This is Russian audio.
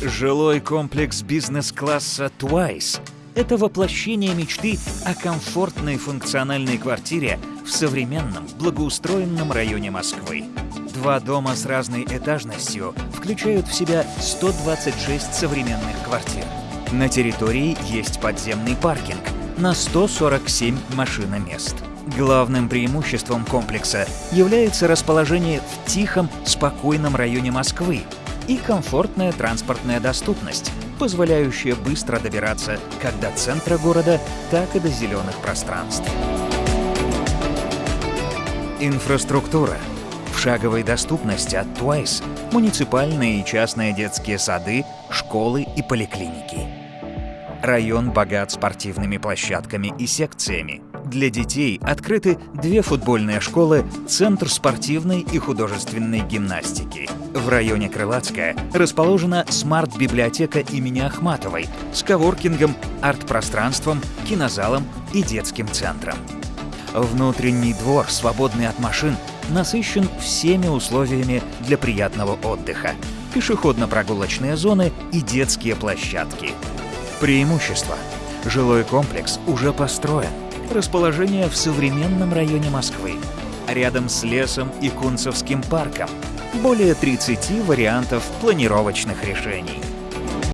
Жилой комплекс бизнес-класса Twice – это воплощение мечты о комфортной функциональной квартире в современном, благоустроенном районе Москвы. Два дома с разной этажностью включают в себя 126 современных квартир. На территории есть подземный паркинг на 147 машиномест. Главным преимуществом комплекса является расположение в тихом, спокойном районе Москвы, и комфортная транспортная доступность, позволяющая быстро добираться как до центра города, так и до зеленых пространств. Инфраструктура. В шаговой доступности от Twice муниципальные и частные детские сады, школы и поликлиники. Район богат спортивными площадками и секциями. Для детей открыты две футбольные школы, Центр спортивной и художественной гимнастики. В районе Крылатская расположена смарт-библиотека имени Ахматовой с коворкингом, арт-пространством, кинозалом и детским центром. Внутренний двор, свободный от машин, насыщен всеми условиями для приятного отдыха. Пешеходно-прогулочные зоны и детские площадки. Преимущество. Жилой комплекс уже построен. Расположение в современном районе Москвы. Рядом с лесом и Кунцевским парком. Более 30 вариантов планировочных решений.